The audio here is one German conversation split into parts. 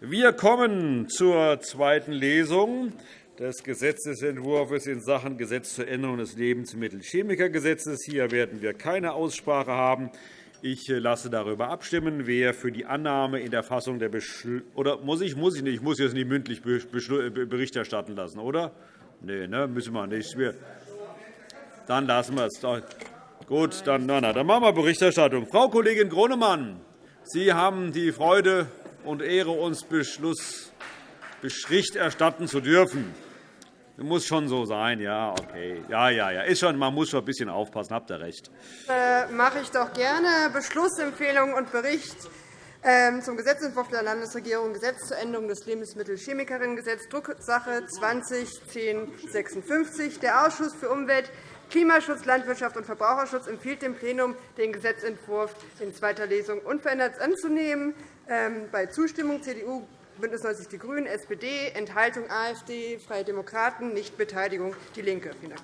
Wir kommen zur zweiten Lesung des Gesetzentwurfs in Sachen Gesetz zur Änderung des Lebensmittelchemikergesetzes. Hier werden wir keine Aussprache haben. Ich lasse darüber abstimmen, wer für die Annahme in der Fassung der Beschl oder muss ich, muss ich nicht, ich muss jetzt nicht mündlich Bericht erstatten lassen, oder? Nein, ne, müssen wir nicht. Dann lassen wir es. Gut, dann, na, na, dann machen wir Berichterstattung. Frau Kollegin Gronemann, Sie haben die Freude und Ehre, uns Beschluss Bericht erstatten zu dürfen. Das muss schon so sein, ja, okay. Ja, ja, ja. Ist schon, man muss schon ein bisschen aufpassen, habt ihr recht. Äh, mache ich doch gerne. Beschlussempfehlung und Bericht ähm, zum Gesetzentwurf der Landesregierung Gesetz zur Änderung des Lebensmittelchemikerinnengesetzes, Drucksache 20-1056. Der Ausschuss für Umwelt, Klimaschutz, Landwirtschaft und Verbraucherschutz empfiehlt dem Plenum, den Gesetzentwurf in zweiter Lesung unverändert anzunehmen. Ähm, bei Zustimmung CDU, BÜNDNIS 90 die GRÜNEN, SPD, Enthaltung AfD, Freie Demokraten, Nichtbeteiligung DIE LINKE. Vielen Dank.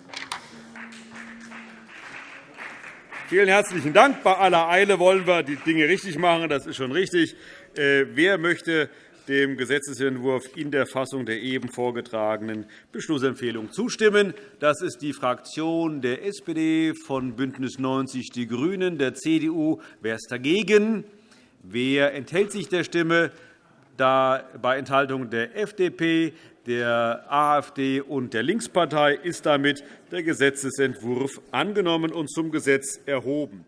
Vielen herzlichen Dank. Bei aller Eile wollen wir die Dinge richtig machen. Das ist schon richtig. Äh, wer möchte dem Gesetzentwurf in der Fassung der eben vorgetragenen Beschlussempfehlung zustimmen? Das ist die Fraktion der SPD, von BÜNDNIS 90 die GRÜNEN, der CDU. Wer ist dagegen? Wer enthält sich der Stimme? Da bei Enthaltung der FDP, der AfD und der Linkspartei ist damit der Gesetzentwurf angenommen und zum Gesetz erhoben.